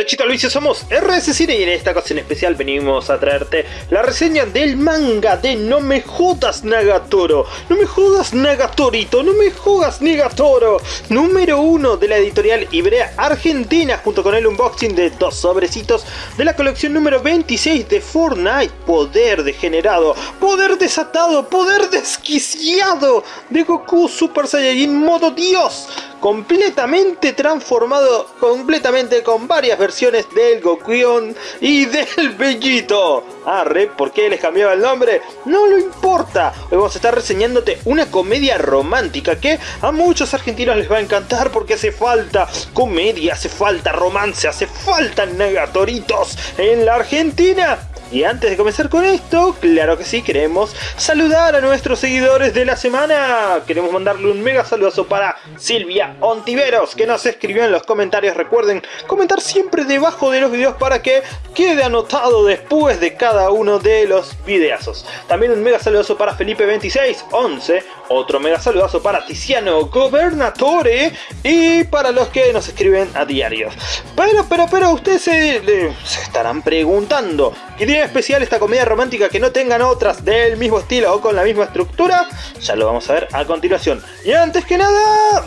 derechito vicio somos RS Cine y en esta ocasión especial venimos a traerte la reseña del manga de No me jodas Nagatoro. No me jodas Nagatorito, no me jodas Nagatoro Número uno de la editorial Ibrea Argentina junto con el unboxing de dos sobrecitos de la colección número 26 de Fortnite. Poder degenerado, poder desatado, poder desquiciado de Goku Super Saiyajin modo Dios completamente transformado, completamente con varias versiones del Gokuion y del Bellito. Arre, ¿por qué les cambiaba el nombre? No lo importa. Hoy vamos a estar reseñándote una comedia romántica que a muchos argentinos les va a encantar porque hace falta comedia, hace falta romance, hace falta negatoritos en la Argentina. Y antes de comenzar con esto, claro que sí, queremos saludar a nuestros seguidores de la semana. Queremos mandarle un mega saludazo para Silvia Ontiveros, que nos escribió en los comentarios. Recuerden comentar siempre debajo de los videos para que quede anotado después de cada uno de los videazos. También un mega saludazo para Felipe2611, otro mega saludazo para Tiziano Gobernatore y para los que nos escriben a diarios. Pero, pero, pero, ustedes se, se estarán preguntando, ¿qué tiene especial esta comedia romántica que no tengan otras del mismo estilo o con la misma estructura? Ya lo vamos a ver a continuación. Y antes que nada...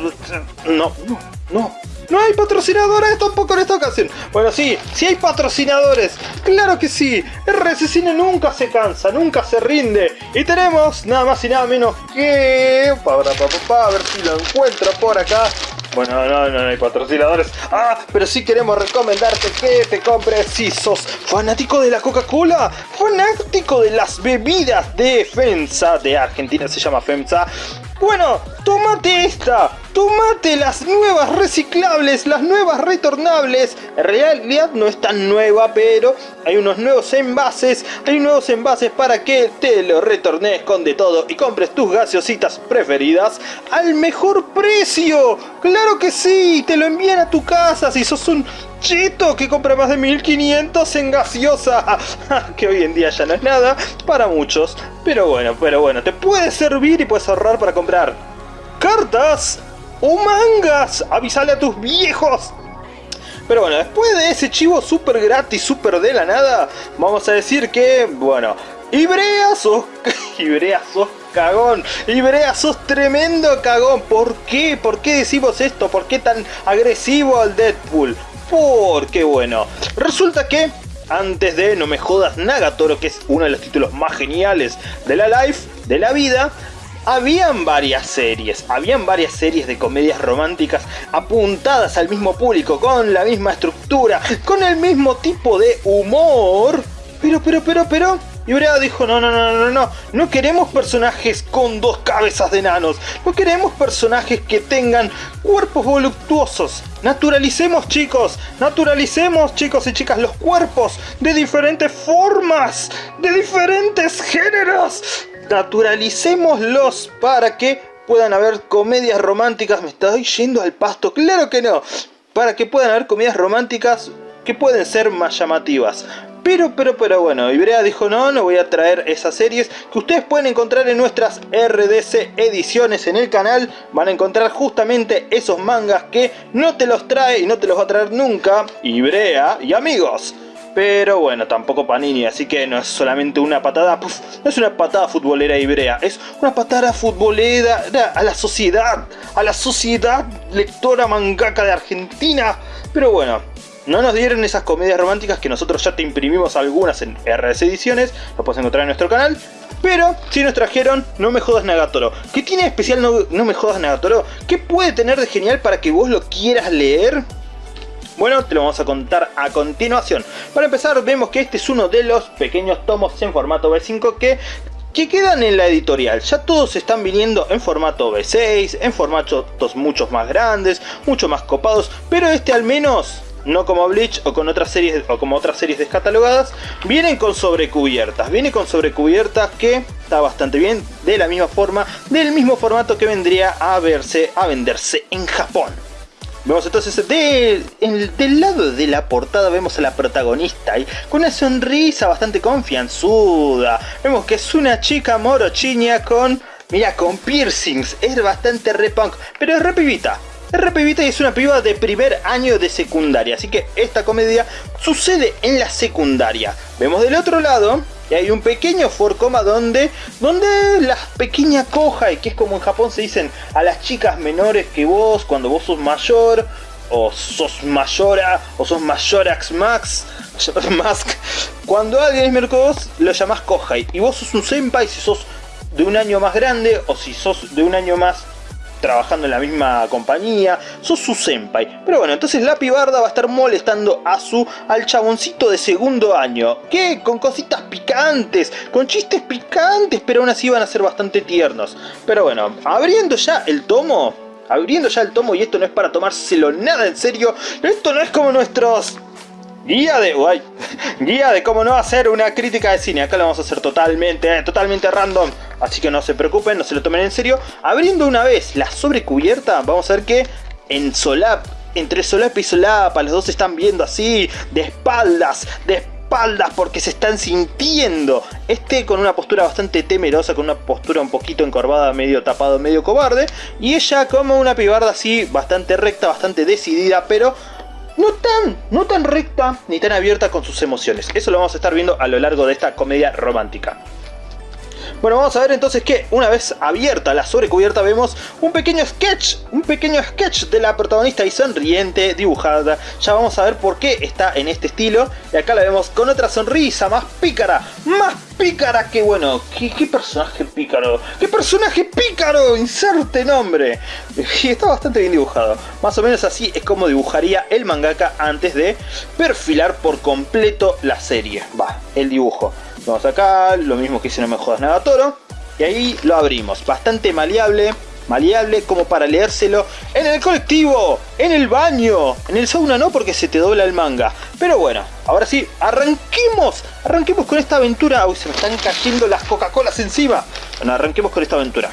No, no, no. No hay patrocinadores tampoco en esta ocasión. Bueno, sí, sí hay patrocinadores. Claro que sí. RC Cine nunca se cansa, nunca se rinde. Y tenemos nada más y nada menos que... A ver si lo encuentro por acá. Bueno, no, no, no hay patrocinadores. Ah, pero sí queremos recomendarte que te compres si sos fanático de la Coca-Cola, fanático de las bebidas de FEMSA, de Argentina se llama FEMSA. Bueno, tómate esta, tómate las nuevas reciclables, las nuevas retornables. En realidad no es tan nueva, pero hay unos nuevos envases, hay nuevos envases para que te lo retornes con de todo y compres tus gaseositas preferidas al mejor precio. Claro que sí, te lo envían a tu casa si sos un chito que compra más de 1500 en gaseosa. que hoy en día ya no es nada para muchos. Pero bueno, pero bueno, te puede servir y puedes ahorrar para comprar cartas o mangas. Avisale a tus viejos. Pero bueno, después de ese chivo súper gratis, súper de la nada, vamos a decir que, bueno, Ibrea sos, Ibrea sos cagón, Ibrea sos tremendo cagón. ¿Por qué? ¿Por qué decimos esto? ¿Por qué tan agresivo al Deadpool? Porque bueno, resulta que antes de No me jodas Nagatoro, que es uno de los títulos más geniales de la life, de la vida, habían varias series, habían varias series de comedias románticas apuntadas al mismo público, con la misma estructura, con el mismo tipo de humor. Pero, pero, pero, pero, y Brea dijo, no, no, no, no, no, no queremos personajes con dos cabezas de enanos, no queremos personajes que tengan cuerpos voluptuosos. Naturalicemos chicos, naturalicemos chicos y chicas los cuerpos de diferentes formas, de diferentes géneros naturalicémoslos para que puedan haber comedias románticas. Me estoy yendo al pasto, claro que no. Para que puedan haber comedias románticas que pueden ser más llamativas. Pero, pero, pero bueno, Ibrea dijo no, no voy a traer esas series que ustedes pueden encontrar en nuestras RDC ediciones en el canal. Van a encontrar justamente esos mangas que no te los trae y no te los va a traer nunca Ibrea y amigos. Pero bueno, tampoco Panini, así que no es solamente una patada, no es una patada futbolera ibrea, es una patada futbolera a la sociedad, a la sociedad lectora mangaka de Argentina. Pero bueno, no nos dieron esas comedias románticas que nosotros ya te imprimimos algunas en RS Ediciones, lo puedes encontrar en nuestro canal. Pero sí nos trajeron No Me Jodas Nagatoro. ¿Qué tiene especial no, Me Jodas Nagatoro? ¿Qué puede tener de genial para que vos lo quieras leer? Bueno, te lo vamos a contar a continuación. Para empezar, vemos que este es uno de los pequeños tomos en formato B5 que que quedan en la editorial. Ya todos están viniendo en formato B6, en formatos mucho más grandes, mucho más copados, pero este al menos no como Bleach o con otras series o como otras series descatalogadas, vienen con sobrecubiertas. Viene con sobrecubiertas que está bastante bien, de la misma forma, del mismo formato que vendría a verse a venderse en Japón. Vemos entonces del lado de la portada vemos a la protagonista y con una sonrisa bastante confianzuda. Vemos que es una chica morochiña con, mira, con piercings. Es bastante re punk, pero es re pibita. es una piba de primer año de secundaria. Así que esta comedia sucede en la secundaria. Vemos del otro lado y hay un pequeño forcoma donde, donde la pequeña coja, y que es como en Japón se dicen a las chicas menores que vos, cuando vos sos mayor, o sos mayora, o sos mayorax max, mask, cuando alguien es vos, lo llamás kohai, y vos sos un senpai si sos de un año más grande, o si sos de un año más trabajando en la misma compañía, sos su senpai. Pero bueno, entonces la pibarda va a estar molestando a su, al chaboncito de segundo año. Que con cositas picantes, con chistes picantes, pero aún así van a ser bastante tiernos. Pero bueno, abriendo ya el tomo, abriendo ya el tomo, y esto no es para tomárselo nada en serio, esto no es como nuestros Guía de... Guía de cómo no hacer una crítica de cine. Acá lo vamos a hacer totalmente, eh, totalmente random. Así que no se preocupen, no se lo tomen en serio. Abriendo una vez la sobrecubierta, vamos a ver que en solap, entre solapa y solapa, los dos se están viendo así, de espaldas, de espaldas, porque se están sintiendo. Este con una postura bastante temerosa, con una postura un poquito encorvada, medio tapado, medio cobarde. Y ella como una pibarda así, bastante recta, bastante decidida, pero no tan, no tan recta ni tan abierta con sus emociones. Eso lo vamos a estar viendo a lo largo de esta comedia romántica. Bueno, vamos a ver entonces que una vez abierta la sobrecubierta vemos un pequeño sketch, un pequeño sketch de la protagonista y sonriente dibujada. Ya vamos a ver por qué está en este estilo. Y acá la vemos con otra sonrisa más pícara, más pícara que bueno. ¿Qué, personaje pícaro? ¿Qué personaje pícaro? Inserte nombre. Y está bastante bien dibujado. Más o menos así es como dibujaría el mangaka antes de perfilar por completo la serie. Va, el dibujo. Vamos acá, lo mismo que hice No Me Jodas Nada Toro. Y ahí lo abrimos. Bastante maleable. Maleable como para leérselo en el colectivo, en el baño, en el sauna no porque se te dobla el manga. Pero bueno, ahora sí, arranquemos, arranquemos con esta aventura. Uy, se me están cayendo las Coca-Colas encima. Bueno, arranquemos con esta aventura.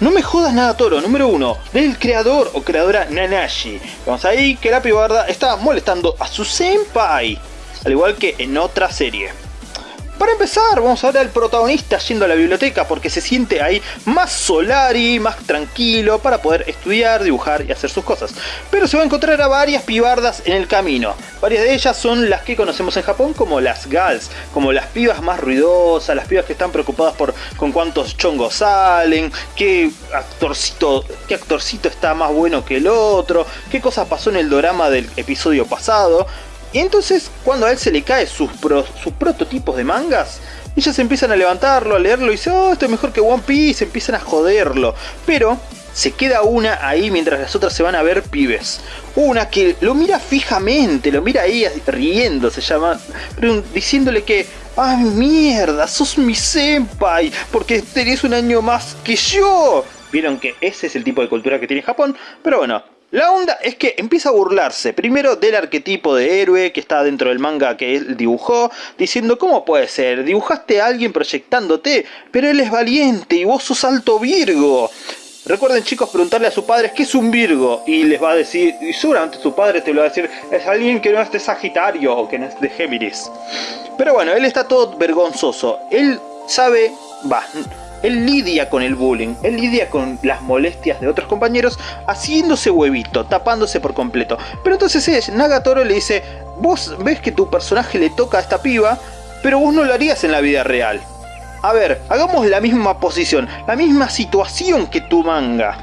No me jodas nada Toro, número uno, del creador o creadora Nanashi. Vamos ahí que la pibarda está molestando a su senpai al igual que en otra serie. Para empezar, vamos a ver al protagonista yendo a la biblioteca porque se siente ahí más solari, más tranquilo para poder estudiar, dibujar y hacer sus cosas. Pero se va a encontrar a varias pibardas en el camino. Varias de ellas son las que conocemos en Japón como las gals, como las pibas más ruidosas, las pibas que están preocupadas por con cuántos chongos salen, qué actorcito, qué actorcito está más bueno que el otro, qué cosa pasó en el drama del episodio pasado. Y entonces, cuando a él se le cae sus, prototipos de mangas, ellas empiezan a levantarlo, a leerlo y dicen, oh, esto es mejor que One Piece, empiezan a joderlo. Pero se queda una ahí mientras las otras se van a ver pibes. Una que lo mira fijamente, lo mira ahí riendo, se llama, diciéndole que, ¡ay mierda! ¡Sos mi senpai! Porque tenés un año más que yo. Vieron que ese es el tipo de cultura que tiene Japón, pero bueno, la onda es que empieza a burlarse primero del arquetipo de héroe que está dentro del manga que él dibujó, diciendo ¿cómo puede ser? Dibujaste a alguien proyectándote, pero él es valiente y vos sos alto Virgo. Recuerden chicos preguntarle a sus padres qué es un Virgo y les va a decir, y seguramente su padre te lo va a decir, es alguien que no es de Sagitario o que no es de Géminis. Pero bueno, él está todo vergonzoso, él sabe, va, él lidia con el bullying, él lidia con las molestias de otros compañeros haciéndose huevito, tapándose por completo. Pero entonces es, Nagatoro le dice, vos ves que tu personaje le toca a esta piba, pero vos no lo harías en la vida real. A ver, hagamos la misma posición, la misma situación que tu manga.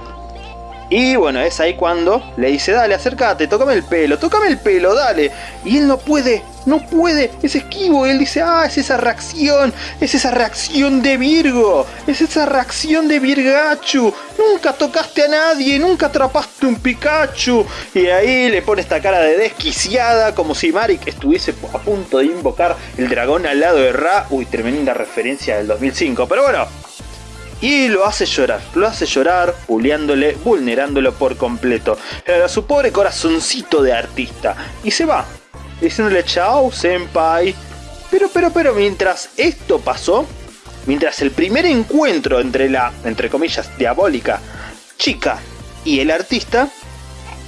Y bueno, es ahí cuando le dice, dale, acércate, tócame el pelo, tócame el pelo, dale. Y él no puede, no puede, es esquivo. Y él dice, ah, es esa reacción, es esa reacción de Virgo, es esa reacción de Virgachu. Nunca tocaste a nadie, nunca atrapaste un Pikachu. Y ahí le pone esta cara de desquiciada, como si Marik estuviese a punto de invocar el dragón al lado de Ra. Uy, tremenda referencia del 2005. Pero bueno, y lo hace llorar, lo hace llorar, puliándole, vulnerándolo por completo. A su pobre corazoncito de artista. Y se va, diciéndole chao, senpai. Pero, pero, pero, mientras esto pasó, mientras el primer encuentro entre la, entre comillas, diabólica chica y el artista,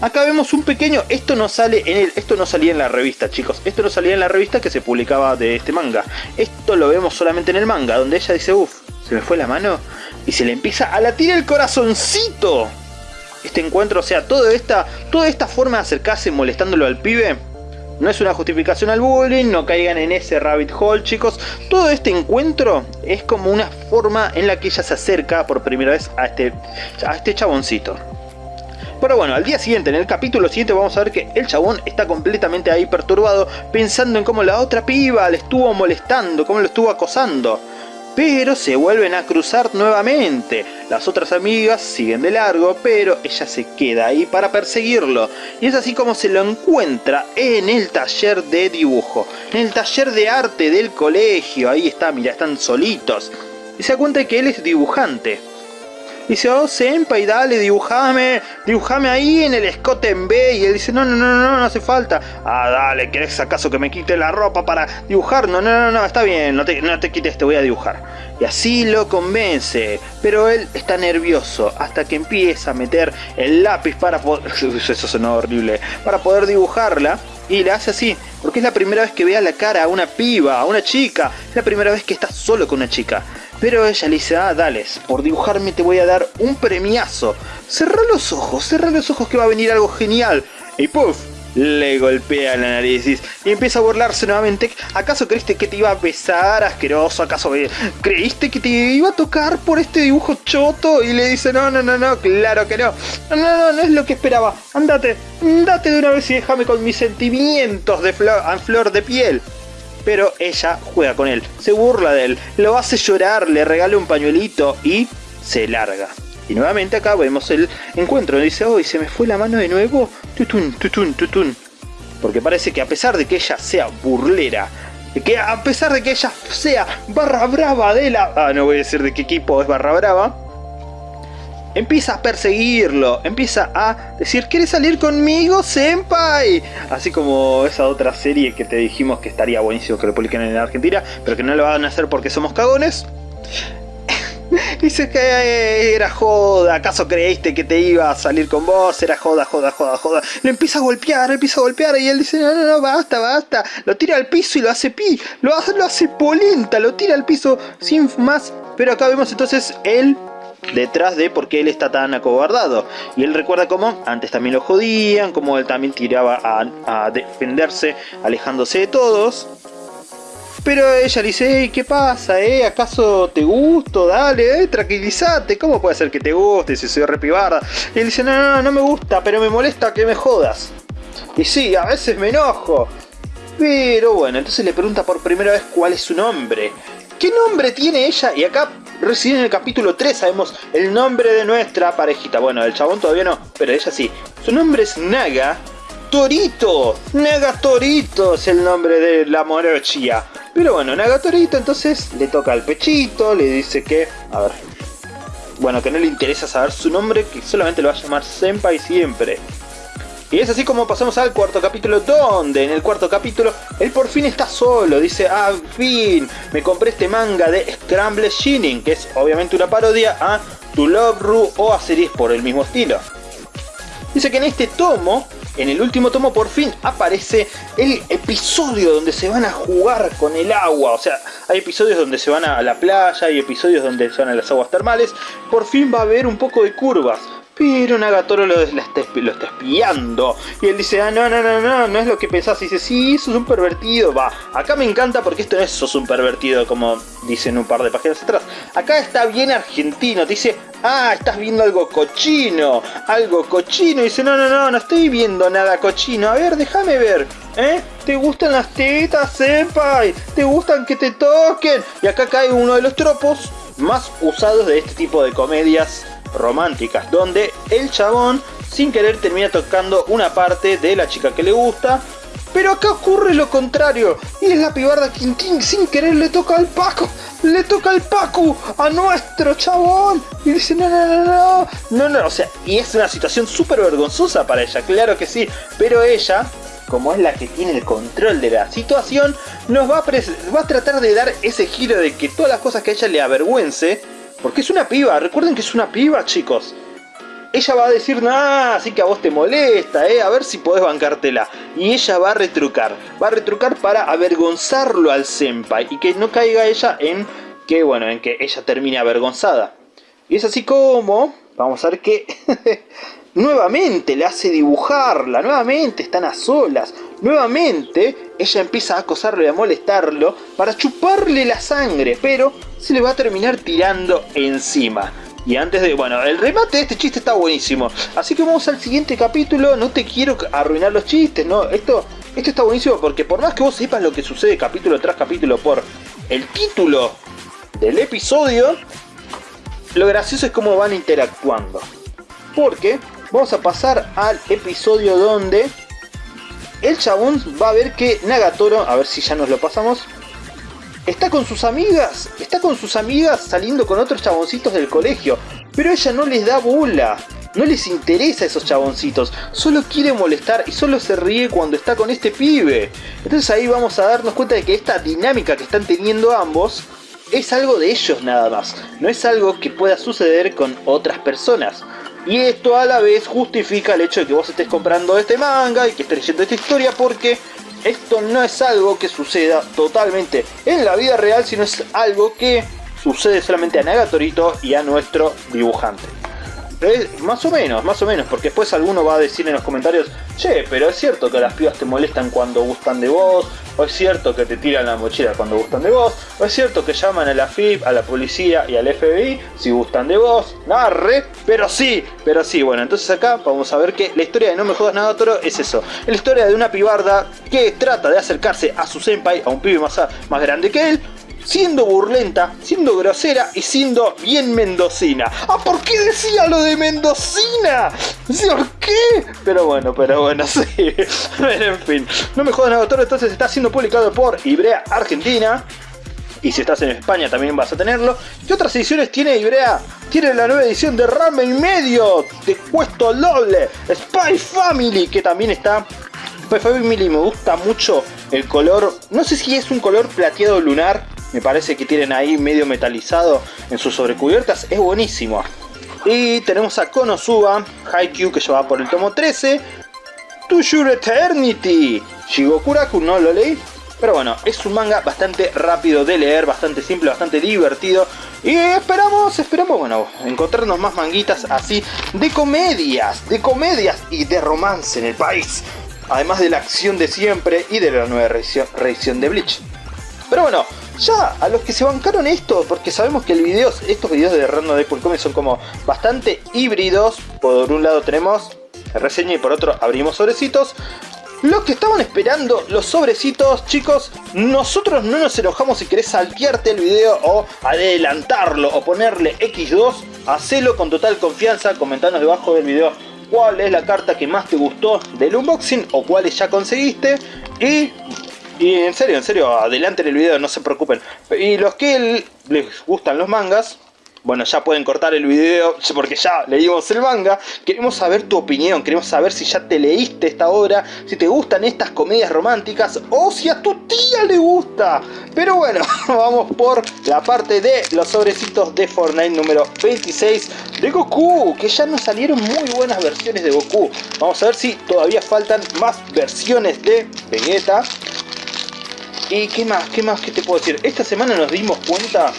acá vemos un pequeño, esto no sale en el, esto no salía en la revista, chicos, esto no salía en la revista que se publicaba de este manga. Esto lo vemos solamente en el manga, donde ella dice, uff, se me fue la mano y se le empieza a latir el corazoncito. este encuentro, o sea, toda esta, toda esta forma de acercarse molestándolo al pibe, no es una justificación al bullying, no caigan en ese rabbit hole, chicos. Todo este encuentro es como una forma en la que ella se acerca por primera vez a este, a este chaboncito. Pero bueno, al día siguiente, en el capítulo siguiente, vamos a ver que el chabón está completamente ahí perturbado, pensando en cómo la otra piba le estuvo molestando, cómo lo estuvo acosando. Pero se vuelven a cruzar nuevamente. Las otras amigas siguen de largo, pero ella se queda ahí para perseguirlo. Y es así como se lo encuentra en el taller de dibujo. En el taller de arte del colegio. Ahí está, mira, están solitos. Y se da cuenta que él es dibujante. Dice, oh, Senpai, dale, dibujame, dibujame ahí en el escote en B. Y él dice, no, no, no, no, no hace falta. Ah, dale, ¿querés acaso que me quite la ropa para dibujar? No, no, no, no, está bien, no te, no te quites, te voy a dibujar. Y así lo convence, pero él está nervioso hasta que empieza a meter el lápiz para poder... Eso sonó horrible. Para poder dibujarla. Y le hace así, porque es la primera vez que vea la cara a una piba, a una chica. Es la primera vez que está solo con una chica. Pero ella le dice, ah, dale, por dibujarme te voy a dar un premiazo. Cerra los ojos, cerra los ojos que va a venir algo genial. Y puff, le golpea la nariz y empieza a burlarse nuevamente. ¿Acaso creíste que te iba a besar, asqueroso? ¿Acaso creíste que te iba a tocar por este dibujo choto? Y le dice, no, no, no, no, claro que no. No, no, no, es lo que esperaba. Andate, andate de una vez y déjame con mis sentimientos de flor de piel pero ella juega con él, se burla de él, lo hace llorar, le regala un pañuelito y se larga. Y nuevamente acá vemos el encuentro, dice, hoy se me fue la mano de nuevo, tutun, tutun, tutun. Porque parece que a pesar de que ella sea burlera, que a pesar de que ella sea barra brava de la... Ah, no voy a decir de qué equipo es barra brava, empieza a perseguirlo, empieza a decir, ¿quieres salir conmigo, senpai? Así como esa otra serie que te dijimos que estaría buenísimo que lo publiquen en Argentina, pero que no lo van a hacer porque somos cagones. Dice que era joda, ¿acaso creíste que te iba a salir con vos? Era joda, joda, joda, joda. Lo empieza a golpear, lo empieza a golpear y él dice, no, no, no, basta, basta. Lo tira al piso y lo hace pi, lo hace, lo hace polenta, lo tira al piso sin más. Pero acá vemos entonces el detrás de por qué él está tan acobardado. Y él recuerda cómo antes también lo jodían, cómo él también tiraba a, defenderse alejándose de todos. Pero ella le dice, ¿qué pasa? Eh? ¿Acaso te gusto? Dale, eh, tranquilízate. ¿Cómo puede ser que te guste si soy repibarda? Y él dice, no, no, no, no me gusta, pero me molesta que me jodas. Y sí, a veces me enojo. Pero bueno, entonces le pregunta por primera vez cuál es su nombre. ¿Qué nombre tiene ella? Y acá Recién en el capítulo 3 sabemos el nombre de nuestra parejita. Bueno, el chabón todavía no, pero ella sí. Su nombre es Naga Torito. Naga Torito es el nombre de la morochia. Pero bueno, Naga Torito entonces le toca el pechito, le dice que... A ver... Bueno, que no le interesa saber su nombre, que solamente lo va a llamar Senpai siempre. Y es así como pasamos al cuarto capítulo, donde en el cuarto capítulo él por fin está solo. Dice, ah, fin, me compré este manga de Scramble Shining, que es obviamente una parodia a To Love Ru o a series por el mismo estilo. Dice que en este tomo, en el último tomo por fin aparece el episodio donde se van a jugar con el agua. O sea, hay episodios donde se van a la playa, hay episodios donde se van a las aguas termales. Por fin va a haber un poco de curvas. Pero Nagatoro lo, está, lo está espiando. Y él dice, ah, no, no, no, no, no es lo que pensás. Y dice, sí, sos un pervertido. Va, acá me encanta porque esto no es sos un pervertido como dicen un par de páginas atrás. Acá está bien argentino. Dice, ah, estás viendo algo cochino. Algo cochino. Y dice, no, no, no, no estoy viendo nada cochino. A ver, déjame ver. ¿Eh? ¿Te gustan las tetas, senpai? ¿Te gustan que te toquen? Y acá cae uno de los tropos más usados de este tipo de comedias románticas, donde el chabón sin querer termina tocando una parte de la chica que le gusta, pero acá ocurre lo contrario, y es la pibarda Quintín sin querer le toca al Paco, le toca al Paco a nuestro chabón, y dice no, no, no, no, no, no, o sea, y es una situación súper vergonzosa para ella, claro que sí, pero ella como es la que tiene el control de la situación, nos va a, va a tratar de dar ese giro de que todas las cosas que a ella le avergüence, porque es una piba, recuerden que es una piba, chicos. Ella va a decir, nada, así que a vos te molesta, eh, a ver si podés bancártela. Y ella va a retrucar, va a retrucar para avergonzarlo al senpai y que no caiga ella en que, bueno, en que ella termine avergonzada. Y es así como vamos a ver que nuevamente le hace dibujarla, nuevamente están a solas, nuevamente ella empieza a acosarlo y a molestarlo para chuparle la sangre, pero se le va a terminar tirando encima. Y antes de... Bueno, el remate de este chiste está buenísimo. Así que vamos al siguiente capítulo. No te quiero arruinar los chistes, ¿no? Esto, esto está buenísimo porque por más que vos sepas lo que sucede capítulo tras capítulo por el título del episodio, lo gracioso es cómo van interactuando. Porque vamos a pasar al episodio donde el chabón va a ver que Nagatoro, a ver si ya nos lo pasamos, está con sus amigas, está con sus amigas saliendo con otros chaboncitos del colegio, pero ella no les da bola. No les interesa a esos chaboncitos, solo quiere molestar y solo se ríe cuando está con este pibe. Entonces ahí vamos a darnos cuenta de que esta dinámica que están teniendo ambos es algo de ellos nada más, no es algo que pueda suceder con otras personas. Y esto a la vez justifica el hecho de que vos estés comprando este manga y que estés leyendo esta historia porque esto no es algo que suceda totalmente en la vida real, sino es algo que sucede solamente a Nagatorito y a nuestro dibujante. Más o menos, más o menos, porque después alguno va a decir en los comentarios, che, pero es cierto que las pibas te molestan cuando gustan de vos, o es cierto que te tiran la mochila cuando gustan de vos, o es cierto que llaman a la FIP, a la policía y al FBI si gustan de vos, narre, pero sí, pero sí, bueno, entonces acá vamos a ver que la historia de No me jodas nada Toro es eso, es la historia de una pibarda que trata de acercarse a su senpai, a un pibe más grande que él, siendo burlenta, siendo grosera y siendo bien mendocina. Ah, ¿por qué decía lo de mendocina? ¿Por qué? Pero bueno, pero bueno, sí. En fin, no me jodan autor, entonces está siendo publicado por Ibrea Argentina. Y si estás en España también vas a tenerlo. ¿Qué otras ediciones tiene Ibrea? Tiene la nueva edición de Rame y Medio, de Cuesto Doble, Spy Family, que también está Spy Family me gusta mucho el color, no sé si es un color plateado lunar me parece que tienen ahí medio metalizado en sus sobrecubiertas, es buenísimo. Y tenemos a Konosuba, Haikyuu que lleva por el tomo 13, To Your Eternity, Shigokuraku no lo leí, pero bueno, es un manga bastante rápido de leer, bastante simple, bastante divertido. Y esperamos, esperamos, bueno, encontrarnos más manguitas así de comedias, de comedias y de romance en el país. Además de la acción de siempre y de la nueva reedición de Bleach. Pero bueno, ya, a los que se bancaron esto, porque sabemos que el video, estos videos de Random Deadpool Comics son como bastante híbridos. Por un lado tenemos reseña y por otro abrimos sobrecitos. Los que estaban esperando los sobrecitos, chicos, nosotros no nos enojamos si querés saltearte el video o adelantarlo o ponerle X2. Hacelo con total confianza, comentanos debajo del video cuál es la carta que más te gustó del unboxing o cuáles ya conseguiste. Y y en serio, en serio, adelanten el video, no se preocupen. Y los que les gustan los mangas, bueno, ya pueden cortar el video porque ya leímos el manga. Queremos saber tu opinión, queremos saber si ya te leíste esta obra, si te gustan estas comedias románticas o si a tu tía le gusta. Pero bueno, vamos por la parte de los sobrecitos de Fortnite número 26 de Goku, que ya nos salieron muy buenas versiones de Goku. Vamos a ver si todavía faltan más versiones de Vegeta. ¿Y qué más? ¿Qué más? ¿Qué te puedo decir? Esta semana nos dimos cuenta,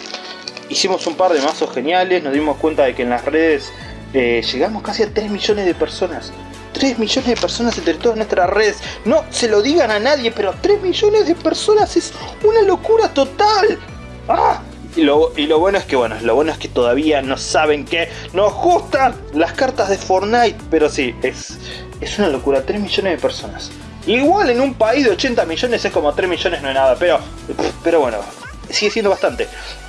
hicimos un par de mazos geniales, nos dimos cuenta de que en las redes eh, llegamos casi a 3 millones de personas. 3 millones de personas entre todas nuestras redes. No se lo digan a nadie, pero 3 millones de personas es una locura total. ¡Ah! Y lo, bueno es que, bueno, lo bueno es que todavía no saben que nos gustan las cartas de Fortnite. Pero sí, es, es una locura, 3 millones de personas. Igual en un país de 80 millones es como 3 millones no es nada, pero, pero bueno, sigue siendo bastante.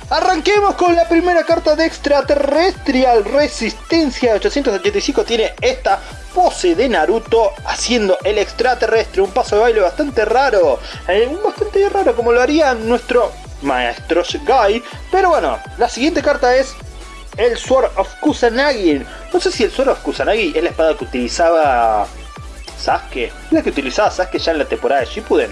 Arranquemos con la primera carta de extraterrestrial Resistencia 885 tiene esta pose de Naruto haciendo el extraterrestre, un paso de baile bastante raro, eh, bastante raro como lo haría nuestro maestro Guy, pero bueno, la siguiente carta es el Sword of Kusanagi, no sé si el Sword of Kusanagi es la espada que utilizaba Sasuke, la que utilizaba Sasuke ya en la temporada de Shippuden.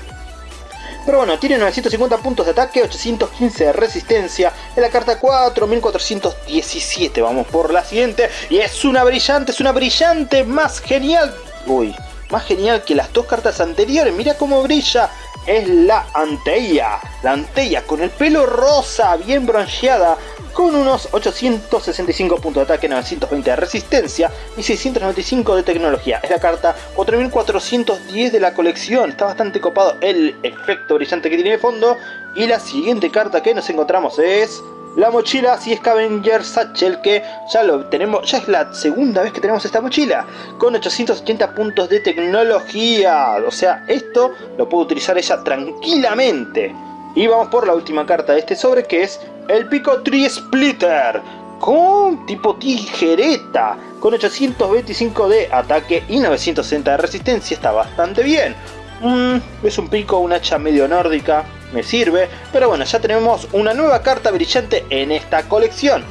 Pero bueno, tiene 950 puntos de ataque, 815 de resistencia, en la carta 4, 1417, vamos por la siguiente, y es una brillante, es una brillante, más genial, uy, más genial que las dos cartas anteriores, mira cómo brilla, es la Anteia, la Anteia con el pelo rosa, bien bronceada, con unos 865 puntos de ataque, 920 de resistencia y 695 de tecnología. Es la carta 4410 de la colección, está bastante copado el efecto brillante que tiene de fondo. Y la siguiente carta que nos encontramos es la mochila si Scavenger Satchel que ya lo tenemos, ya es la segunda vez que tenemos esta mochila con 880 puntos de tecnología, o sea esto lo puede utilizar ella tranquilamente y vamos por la última carta de este sobre que es el Pico Tree Splitter con tipo tijereta con 825 de ataque y 960 de resistencia, está bastante bien mm, es un pico, un hacha medio nórdica me sirve. Pero bueno, ya tenemos una nueva carta brillante en esta colección.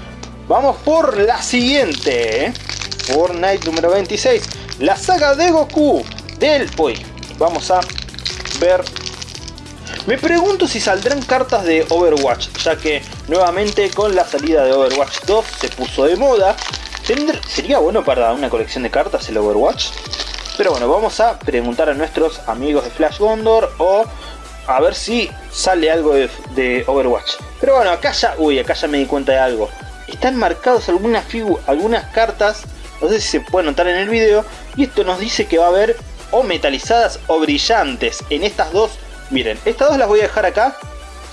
Vamos por la siguiente. ¿eh? Fortnite número 26. La saga de Goku del... Uy, vamos a ver... Me pregunto si saldrán cartas de Overwatch, ya que nuevamente con la salida de Overwatch 2 se puso de moda. ¿Sería bueno para una colección de cartas el Overwatch? Pero bueno, vamos a preguntar a nuestros amigos de Flash Gondor o a ver si sale algo de, Overwatch. Pero bueno, acá ya, uy, acá ya me di cuenta de algo. Están marcados algunas algunas cartas, no sé si se puede notar en el video, y esto nos dice que va a haber o metalizadas o brillantes en estas dos. Miren, estas dos las voy a dejar acá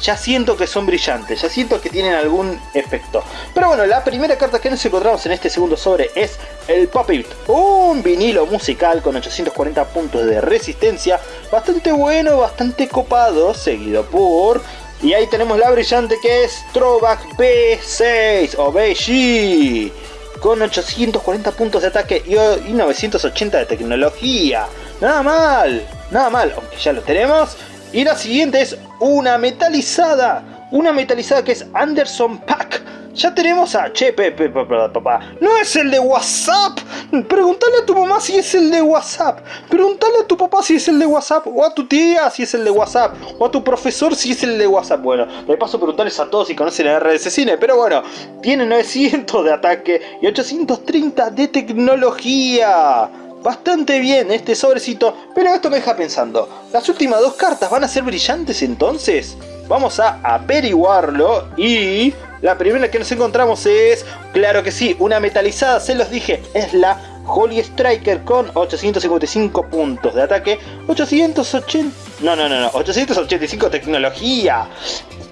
ya siento que son brillantes, ya siento que tienen algún efecto. Pero bueno, la primera carta que nos encontramos en este segundo sobre es el Puppet, un vinilo musical con 840 puntos de resistencia, bastante bueno, bastante copado, seguido por... Y ahí tenemos la brillante que es Throwback B6 o BG con 840 puntos de ataque y 980 de tecnología. Nada mal, nada mal, aunque ya lo tenemos. Y la siguiente es una metalizada. Una metalizada que es Anderson Pack. Ya tenemos a... Che, papá. No es el de WhatsApp. Pregúntale a tu mamá si es el de WhatsApp. Pregúntale a tu papá si es el de WhatsApp. O a tu tía si es el de WhatsApp. O a tu profesor si es el de WhatsApp. Bueno, de paso preguntarles a todos si conocen el RDC Cine. Pero bueno, tiene 900 de ataque y 830 de tecnología bastante bien este sobrecito, pero esto me deja pensando, ¿las últimas dos cartas van a ser brillantes entonces? Vamos a averiguarlo y la primera que nos encontramos es, claro que sí, una metalizada, se los dije, es la Holy Striker con 855 puntos de ataque, 880... No, no, no, no, 885 tecnología.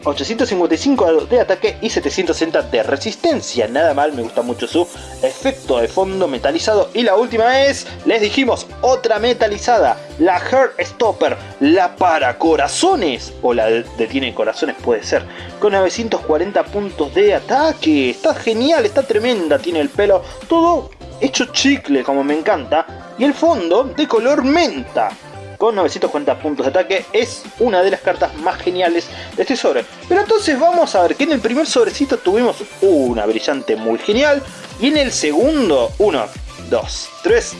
855 de ataque y 760 de resistencia. Nada mal, me gusta mucho su efecto de fondo metalizado. Y la última es, les dijimos, otra metalizada. La Heart Stopper, la para corazones. O la detiene corazones puede ser. Con 940 puntos de ataque. Está genial, está tremenda. Tiene el pelo todo hecho chicle como me encanta. Y el fondo de color menta con 940 puntos de ataque, es una de las cartas más geniales de este sobre. Pero entonces vamos a ver que en el primer sobrecito tuvimos una brillante muy genial, y en el segundo, 1, 2, 3,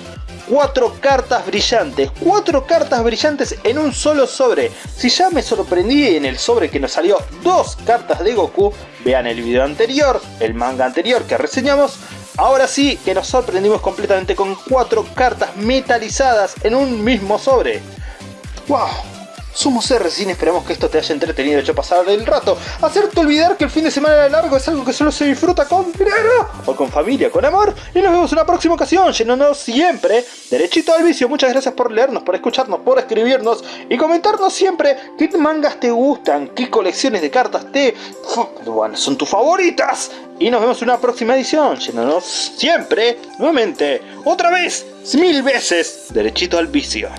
4 cartas brillantes, 4 cartas brillantes en un solo sobre. Si ya me sorprendí en el sobre que nos salió dos cartas de Goku, vean el video anterior, el manga anterior que reseñamos, Ahora sí que nos sorprendimos completamente con cuatro cartas metalizadas en un mismo sobre. ¡Wow! Somos R-Cine, esperamos que esto te haya entretenido hecho pasar el rato. Hacerte olvidar que el fin de semana largo es algo que solo se disfruta con dinero, o con familia, con amor. Y nos vemos en una próxima ocasión, llenándonos siempre derechito al vicio. Muchas gracias por leernos, por escucharnos, por escribirnos y comentarnos siempre qué mangas te gustan, qué colecciones de cartas te... Bueno, son tus favoritas. Y nos vemos en una próxima edición, llenándonos siempre, nuevamente, otra vez, mil veces, derechito al vicio.